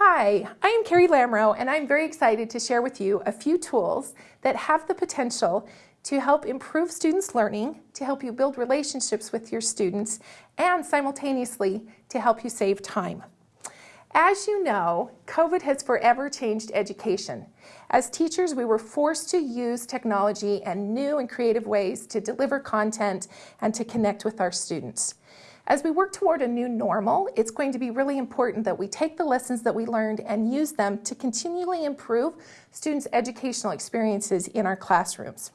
Hi, I am Carrie Lamro and I'm very excited to share with you a few tools that have the potential to help improve students' learning, to help you build relationships with your students, and simultaneously to help you save time. As you know, COVID has forever changed education. As teachers, we were forced to use technology and new and creative ways to deliver content and to connect with our students. As we work toward a new normal, it's going to be really important that we take the lessons that we learned and use them to continually improve students' educational experiences in our classrooms.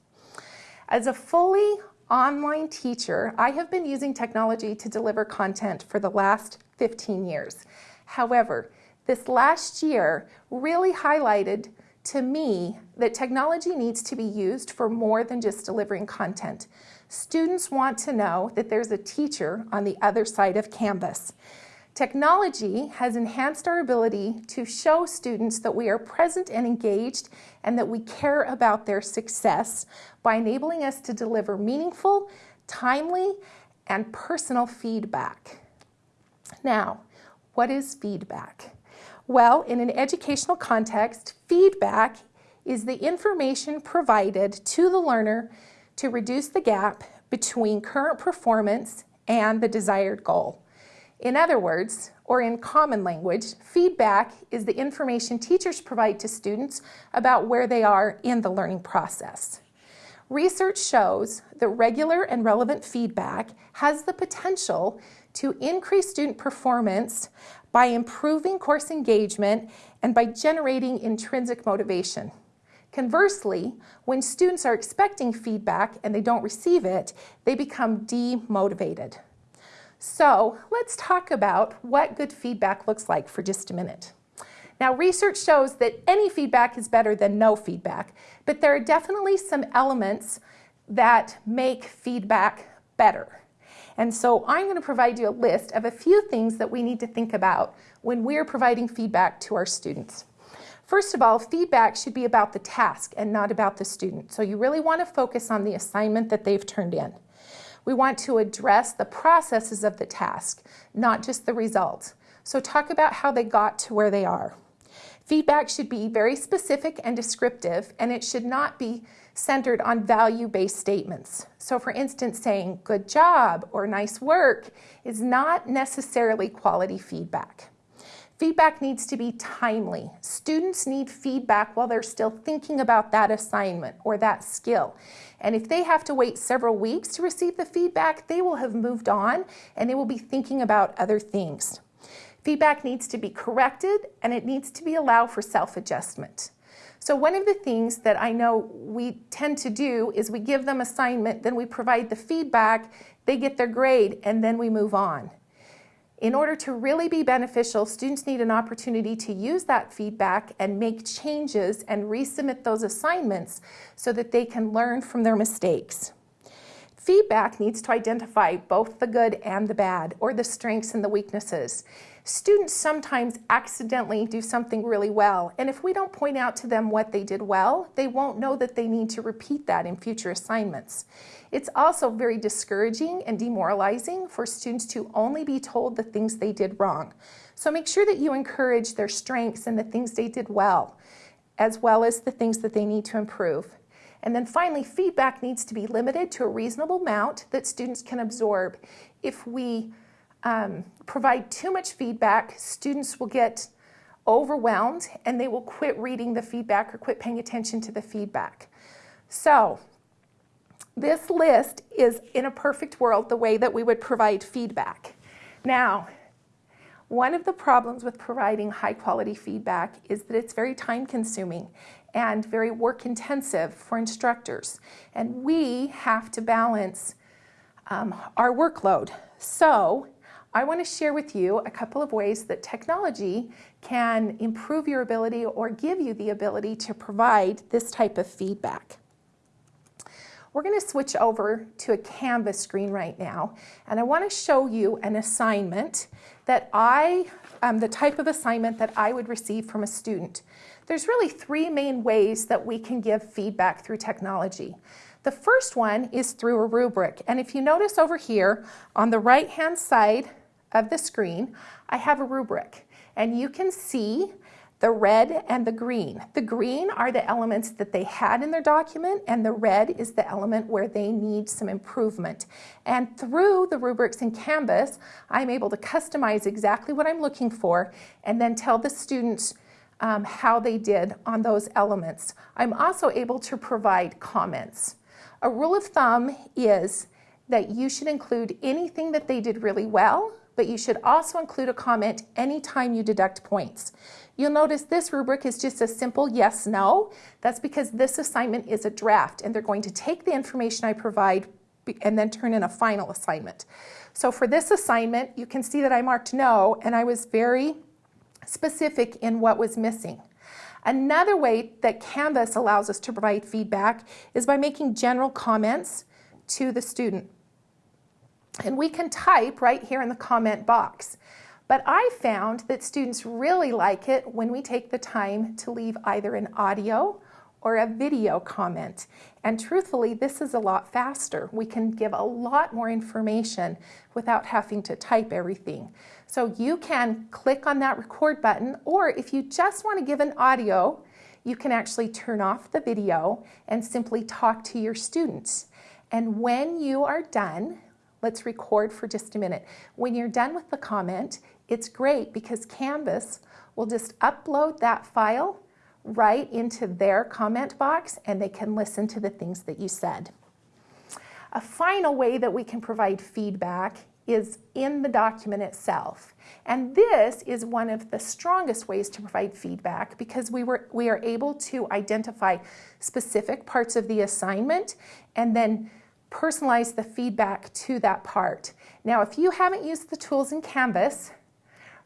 As a fully online teacher, I have been using technology to deliver content for the last 15 years. However, this last year really highlighted to me that technology needs to be used for more than just delivering content. Students want to know that there's a teacher on the other side of Canvas. Technology has enhanced our ability to show students that we are present and engaged and that we care about their success by enabling us to deliver meaningful, timely, and personal feedback. Now, what is feedback? Well, in an educational context, feedback is the information provided to the learner to reduce the gap between current performance and the desired goal. In other words, or in common language, feedback is the information teachers provide to students about where they are in the learning process. Research shows that regular and relevant feedback has the potential to increase student performance by improving course engagement and by generating intrinsic motivation. Conversely, when students are expecting feedback and they don't receive it, they become demotivated. So let's talk about what good feedback looks like for just a minute. Now, research shows that any feedback is better than no feedback, but there are definitely some elements that make feedback better. And so I'm going to provide you a list of a few things that we need to think about when we're providing feedback to our students. First of all, feedback should be about the task and not about the student. So you really want to focus on the assignment that they've turned in. We want to address the processes of the task, not just the results. So talk about how they got to where they are. Feedback should be very specific and descriptive, and it should not be centered on value-based statements. So for instance, saying good job or nice work is not necessarily quality feedback. Feedback needs to be timely. Students need feedback while they're still thinking about that assignment or that skill. And if they have to wait several weeks to receive the feedback, they will have moved on and they will be thinking about other things. Feedback needs to be corrected and it needs to be allowed for self-adjustment. So one of the things that I know we tend to do is we give them assignment, then we provide the feedback, they get their grade, and then we move on. In order to really be beneficial, students need an opportunity to use that feedback and make changes and resubmit those assignments so that they can learn from their mistakes. Feedback needs to identify both the good and the bad, or the strengths and the weaknesses. Students sometimes accidentally do something really well, and if we don't point out to them what they did well, they won't know that they need to repeat that in future assignments. It's also very discouraging and demoralizing for students to only be told the things they did wrong. So make sure that you encourage their strengths and the things they did well, as well as the things that they need to improve. And then finally, feedback needs to be limited to a reasonable amount that students can absorb. If we um, provide too much feedback, students will get overwhelmed and they will quit reading the feedback or quit paying attention to the feedback. So this list is in a perfect world the way that we would provide feedback. Now, one of the problems with providing high quality feedback is that it's very time consuming and very work intensive for instructors. And we have to balance um, our workload. So I want to share with you a couple of ways that technology can improve your ability or give you the ability to provide this type of feedback. We're going to switch over to a Canvas screen right now, and I want to show you an assignment that I, um, the type of assignment that I would receive from a student. There's really three main ways that we can give feedback through technology. The first one is through a rubric, and if you notice over here on the right-hand side of the screen, I have a rubric. And you can see the red and the green. The green are the elements that they had in their document and the red is the element where they need some improvement. And through the rubrics in Canvas, I'm able to customize exactly what I'm looking for and then tell the students um, how they did on those elements. I'm also able to provide comments. A rule of thumb is that you should include anything that they did really well, but you should also include a comment anytime you deduct points. You'll notice this rubric is just a simple yes, no. That's because this assignment is a draft and they're going to take the information I provide and then turn in a final assignment. So for this assignment, you can see that I marked no and I was very specific in what was missing. Another way that Canvas allows us to provide feedback is by making general comments to the student. And we can type right here in the comment box. But I found that students really like it when we take the time to leave either an audio or a video comment. And truthfully, this is a lot faster. We can give a lot more information without having to type everything. So you can click on that record button, or if you just want to give an audio, you can actually turn off the video and simply talk to your students. And when you are done, let's record for just a minute. When you're done with the comment, it's great because Canvas will just upload that file right into their comment box and they can listen to the things that you said. A final way that we can provide feedback is in the document itself. And this is one of the strongest ways to provide feedback because we, were, we are able to identify specific parts of the assignment and then personalize the feedback to that part. Now, if you haven't used the tools in Canvas,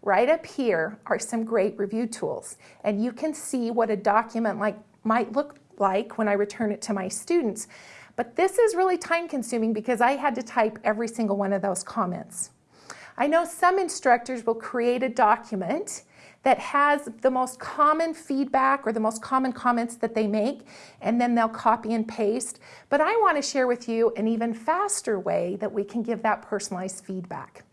Right up here are some great review tools, and you can see what a document like might look like when I return it to my students. But this is really time consuming because I had to type every single one of those comments. I know some instructors will create a document that has the most common feedback or the most common comments that they make, and then they'll copy and paste. But I want to share with you an even faster way that we can give that personalized feedback.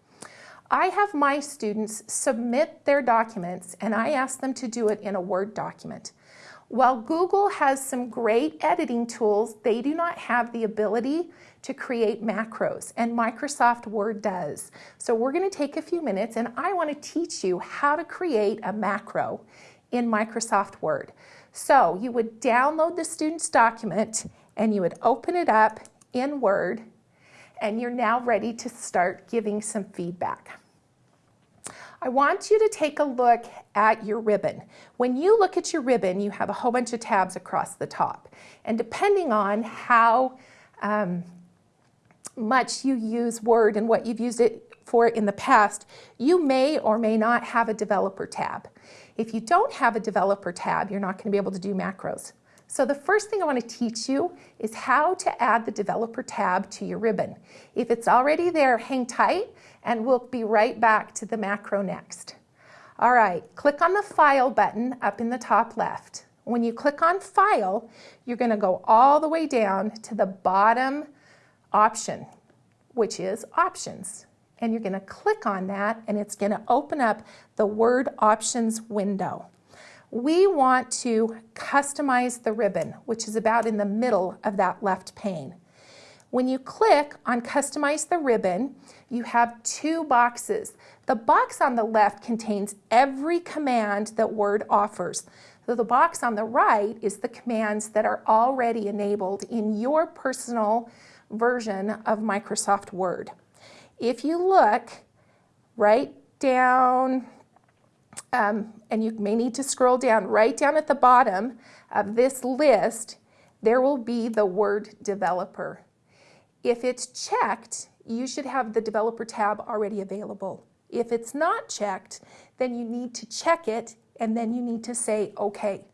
I have my students submit their documents and I ask them to do it in a Word document. While Google has some great editing tools, they do not have the ability to create macros, and Microsoft Word does. So we're going to take a few minutes and I want to teach you how to create a macro in Microsoft Word. So you would download the student's document and you would open it up in Word and you're now ready to start giving some feedback. I want you to take a look at your ribbon. When you look at your ribbon, you have a whole bunch of tabs across the top. And depending on how um, much you use Word and what you've used it for in the past, you may or may not have a developer tab. If you don't have a developer tab, you're not going to be able to do macros. So the first thing I want to teach you is how to add the developer tab to your ribbon. If it's already there, hang tight and we'll be right back to the macro next. All right, click on the File button up in the top left. When you click on File, you're going to go all the way down to the bottom option, which is Options. And you're going to click on that and it's going to open up the Word Options window. We want to customize the ribbon, which is about in the middle of that left pane. When you click on Customize the Ribbon, you have two boxes. The box on the left contains every command that Word offers. So the box on the right is the commands that are already enabled in your personal version of Microsoft Word. If you look right down, um, and you may need to scroll down, right down at the bottom of this list, there will be the Word Developer. If it's checked, you should have the developer tab already available. If it's not checked, then you need to check it and then you need to say, okay.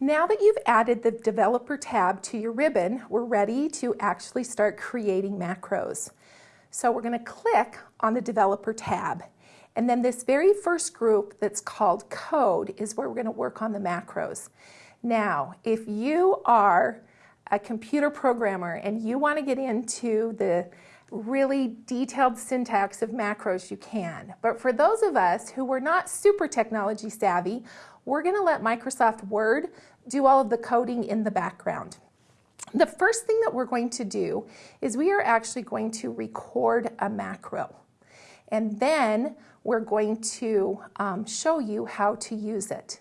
Now that you've added the developer tab to your ribbon, we're ready to actually start creating macros. So we're gonna click on the developer tab. And then this very first group that's called code is where we're gonna work on the macros. Now, if you are a computer programmer and you want to get into the really detailed syntax of macros, you can. But for those of us who were not super technology savvy, we're going to let Microsoft Word do all of the coding in the background. The first thing that we're going to do is we are actually going to record a macro. And then we're going to um, show you how to use it.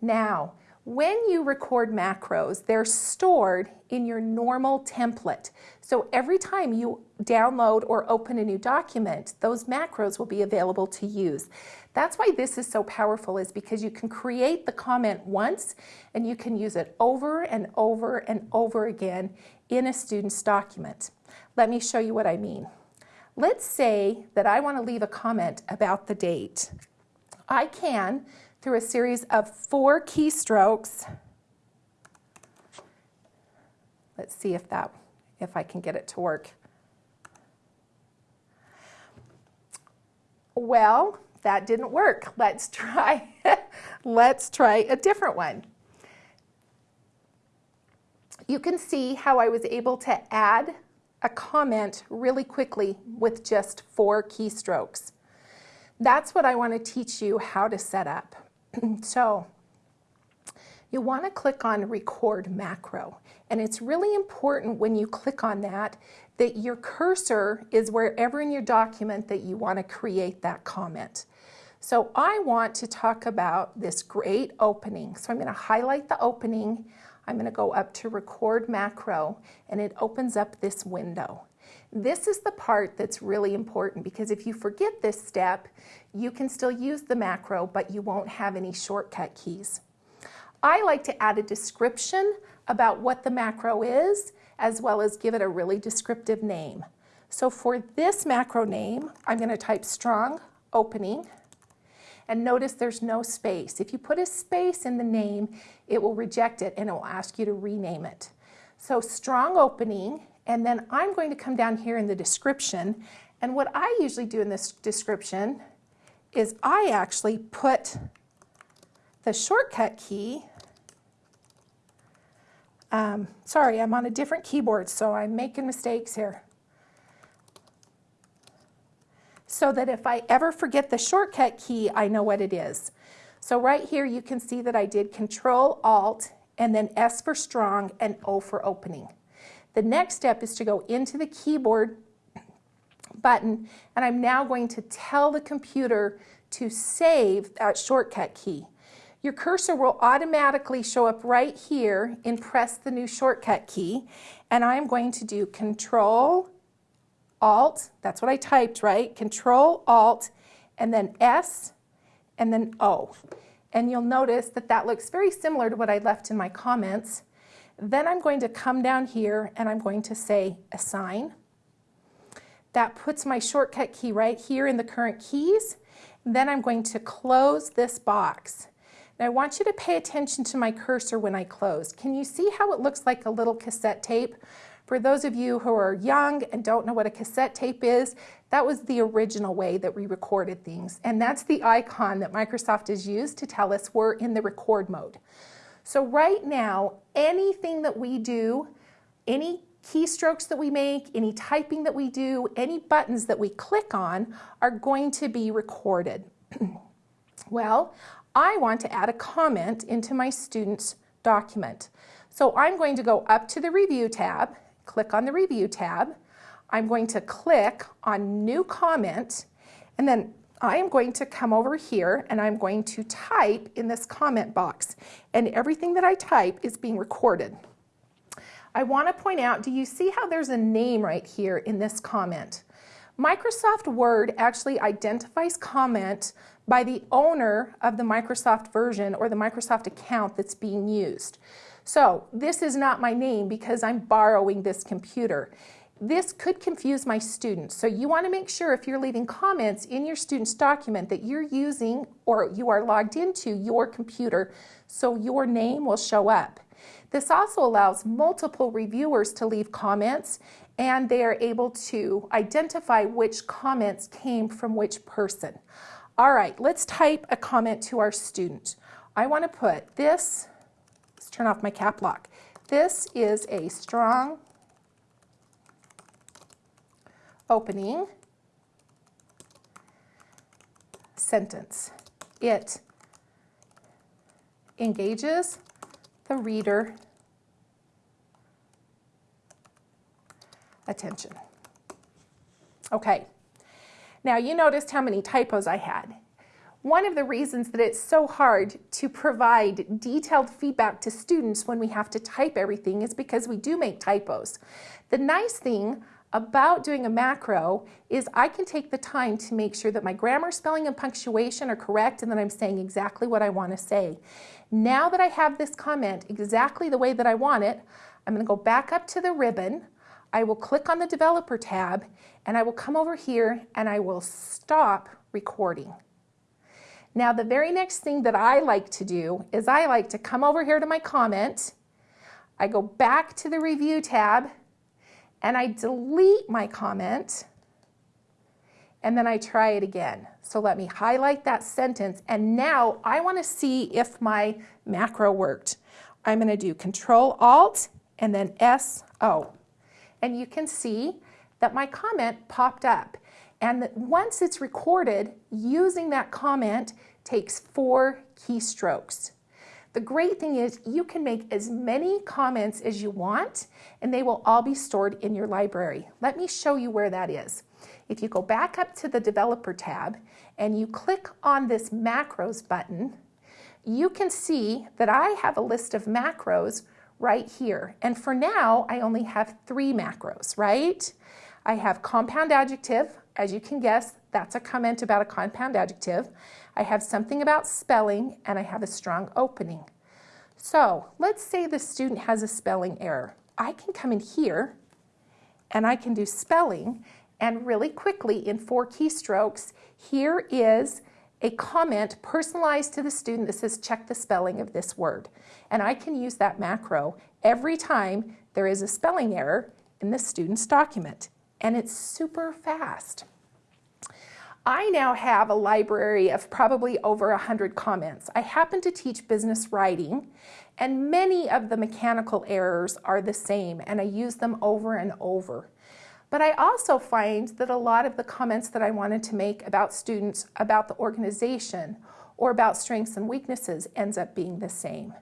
Now, when you record macros, they're stored in your normal template. So every time you download or open a new document, those macros will be available to use. That's why this is so powerful is because you can create the comment once and you can use it over and over and over again in a student's document. Let me show you what I mean. Let's say that I want to leave a comment about the date. I can through a series of four keystrokes. Let's see if that, if I can get it to work. Well, that didn't work. Let's try, let's try a different one. You can see how I was able to add a comment really quickly with just four keystrokes. That's what I want to teach you how to set up. so you want to click on record macro and it's really important when you click on that that your cursor is wherever in your document that you want to create that comment. So I want to talk about this great opening. So I'm going to highlight the opening. I'm going to go up to record macro and it opens up this window. This is the part that's really important because if you forget this step, you can still use the macro, but you won't have any shortcut keys. I like to add a description about what the macro is, as well as give it a really descriptive name. So for this macro name, I'm going to type strong opening. And notice there's no space. If you put a space in the name, it will reject it and it will ask you to rename it. So strong opening and then I'm going to come down here in the description. And what I usually do in this description is I actually put the shortcut key. Um, sorry, I'm on a different keyboard, so I'm making mistakes here. So that if I ever forget the shortcut key, I know what it is. So right here, you can see that I did Control Alt and then S for strong and O for opening. The next step is to go into the keyboard button and I'm now going to tell the computer to save that shortcut key. Your cursor will automatically show up right here and press the new shortcut key and I'm going to do control alt, that's what I typed, right? Control alt and then S and then O. And you'll notice that that looks very similar to what I left in my comments. Then I'm going to come down here and I'm going to say assign. That puts my shortcut key right here in the current keys. Then I'm going to close this box. Now I want you to pay attention to my cursor when I close. Can you see how it looks like a little cassette tape? For those of you who are young and don't know what a cassette tape is, that was the original way that we recorded things. And that's the icon that Microsoft has used to tell us we're in the record mode. So right now, anything that we do, any keystrokes that we make, any typing that we do, any buttons that we click on are going to be recorded. well, I want to add a comment into my student's document. So I'm going to go up to the Review tab, click on the Review tab. I'm going to click on New Comment, and then I am going to come over here and I'm going to type in this comment box and everything that I type is being recorded. I want to point out, do you see how there's a name right here in this comment? Microsoft Word actually identifies comment by the owner of the Microsoft version or the Microsoft account that's being used. So this is not my name because I'm borrowing this computer. This could confuse my students. So you want to make sure if you're leaving comments in your student's document that you're using or you are logged into your computer so your name will show up. This also allows multiple reviewers to leave comments and they are able to identify which comments came from which person. All right, let's type a comment to our student. I want to put this, turn off my cap lock. This is a strong opening sentence. It engages the reader attention. Okay, now you noticed how many typos I had. One of the reasons that it's so hard to provide detailed feedback to students when we have to type everything is because we do make typos. The nice thing about doing a macro is I can take the time to make sure that my grammar, spelling, and punctuation are correct and that I'm saying exactly what I want to say. Now that I have this comment exactly the way that I want it, I'm going to go back up to the ribbon. I will click on the developer tab and I will come over here and I will stop recording. Now the very next thing that I like to do is I like to come over here to my comment, I go back to the review tab, and I delete my comment, and then I try it again. So let me highlight that sentence, and now I want to see if my macro worked. I'm going to do Control Alt and then S-O. And you can see that my comment popped up. And once it's recorded, using that comment takes four keystrokes. The great thing is you can make as many comments as you want and they will all be stored in your library. Let me show you where that is. If you go back up to the developer tab and you click on this macros button, you can see that I have a list of macros right here. And for now, I only have three macros, right? I have compound adjective, as you can guess, that's a comment about a compound adjective. I have something about spelling, and I have a strong opening. So let's say the student has a spelling error. I can come in here, and I can do spelling, and really quickly in four keystrokes, here is a comment personalized to the student that says check the spelling of this word. And I can use that macro every time there is a spelling error in the student's document and it's super fast. I now have a library of probably over 100 comments. I happen to teach business writing and many of the mechanical errors are the same and I use them over and over. But I also find that a lot of the comments that I wanted to make about students, about the organization, or about strengths and weaknesses ends up being the same.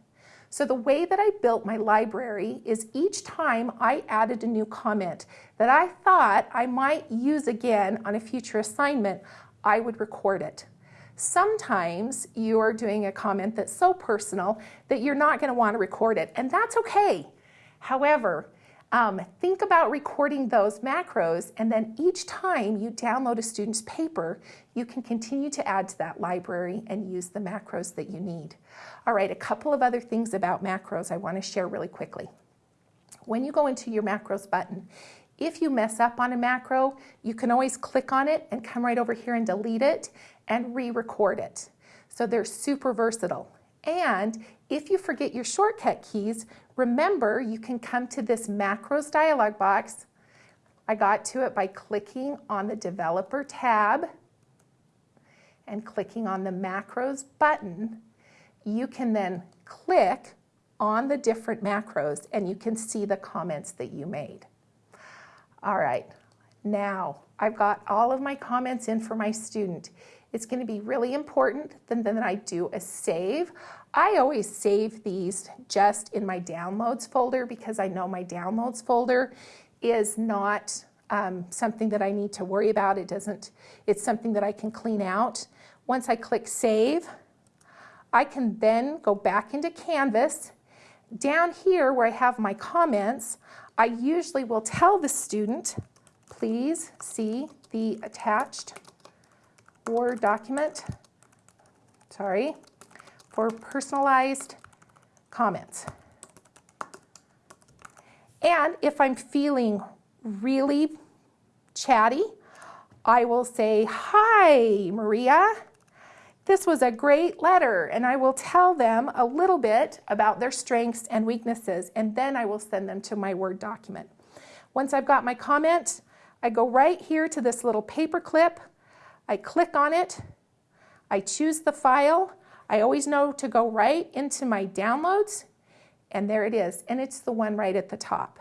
So the way that I built my library is each time I added a new comment that I thought I might use again on a future assignment, I would record it. Sometimes you are doing a comment that's so personal that you're not going to want to record it, and that's okay. However, um, think about recording those macros and then each time you download a student's paper, you can continue to add to that library and use the macros that you need. All right, a couple of other things about macros I want to share really quickly. When you go into your macros button, if you mess up on a macro, you can always click on it and come right over here and delete it and re-record it. So they're super versatile. And if you forget your shortcut keys, remember you can come to this macros dialog box. I got to it by clicking on the developer tab and clicking on the macros button you can then click on the different macros and you can see the comments that you made. All right, now I've got all of my comments in for my student. It's going to be really important that then I do a save. I always save these just in my downloads folder because I know my downloads folder is not um, something that I need to worry about. It doesn't, it's something that I can clean out. Once I click save, I can then go back into Canvas. Down here where I have my comments, I usually will tell the student, please see the attached Word document, sorry, for personalized comments. And if I'm feeling really chatty, I will say, hi, Maria. This was a great letter, and I will tell them a little bit about their strengths and weaknesses, and then I will send them to my Word document. Once I've got my comment, I go right here to this little paper clip. I click on it. I choose the file. I always know to go right into my downloads, and there it is, and it's the one right at the top.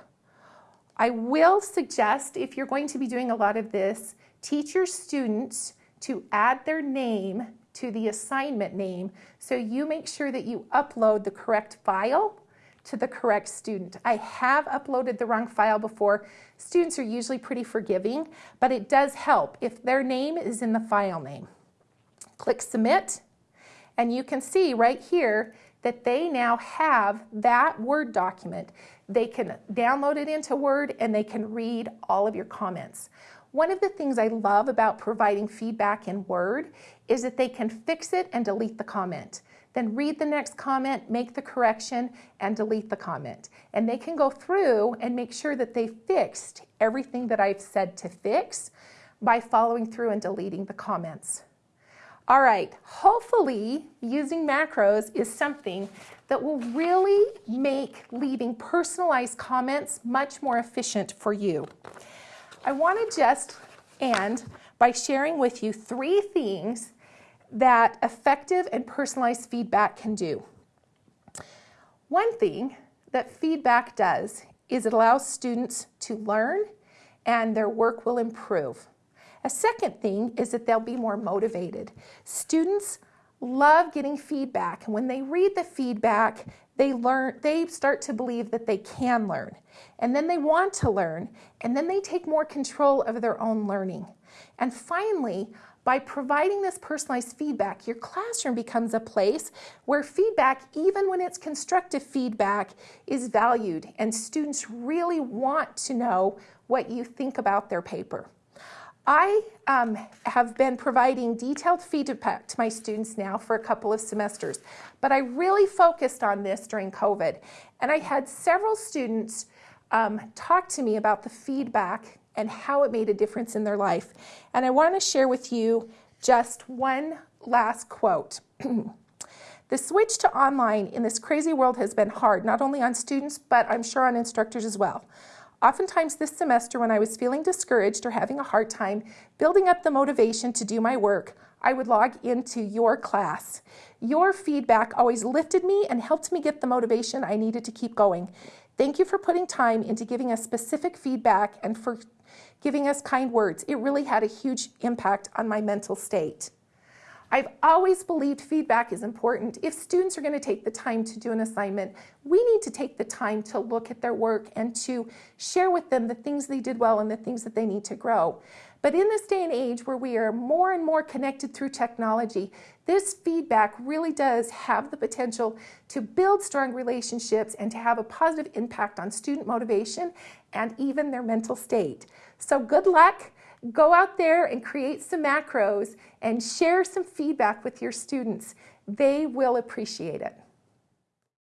I will suggest if you're going to be doing a lot of this, teach your students to add their name to the assignment name so you make sure that you upload the correct file to the correct student. I have uploaded the wrong file before. Students are usually pretty forgiving, but it does help if their name is in the file name. Click Submit, and you can see right here that they now have that Word document. They can download it into Word and they can read all of your comments. One of the things I love about providing feedback in Word is that they can fix it and delete the comment. Then read the next comment, make the correction, and delete the comment. And they can go through and make sure that they fixed everything that I've said to fix by following through and deleting the comments. All right, hopefully using macros is something that will really make leaving personalized comments much more efficient for you. I want to just end by sharing with you three things that effective and personalized feedback can do. One thing that feedback does is it allows students to learn and their work will improve. A second thing is that they'll be more motivated. Students love getting feedback and when they read the feedback they learn they start to believe that they can learn and then they want to learn and then they take more control of their own learning and finally by providing this personalized feedback your classroom becomes a place where feedback even when it's constructive feedback is valued and students really want to know what you think about their paper I um, have been providing detailed feedback to my students now for a couple of semesters, but I really focused on this during COVID. And I had several students um, talk to me about the feedback and how it made a difference in their life. And I want to share with you just one last quote. the switch to online in this crazy world has been hard, not only on students, but I'm sure on instructors as well. Oftentimes this semester when I was feeling discouraged or having a hard time building up the motivation to do my work, I would log into your class. Your feedback always lifted me and helped me get the motivation I needed to keep going. Thank you for putting time into giving us specific feedback and for giving us kind words. It really had a huge impact on my mental state. I've always believed feedback is important. If students are going to take the time to do an assignment, we need to take the time to look at their work and to share with them the things they did well and the things that they need to grow. But in this day and age where we are more and more connected through technology, this feedback really does have the potential to build strong relationships and to have a positive impact on student motivation and even their mental state. So good luck. Go out there and create some macros and share some feedback with your students. They will appreciate it.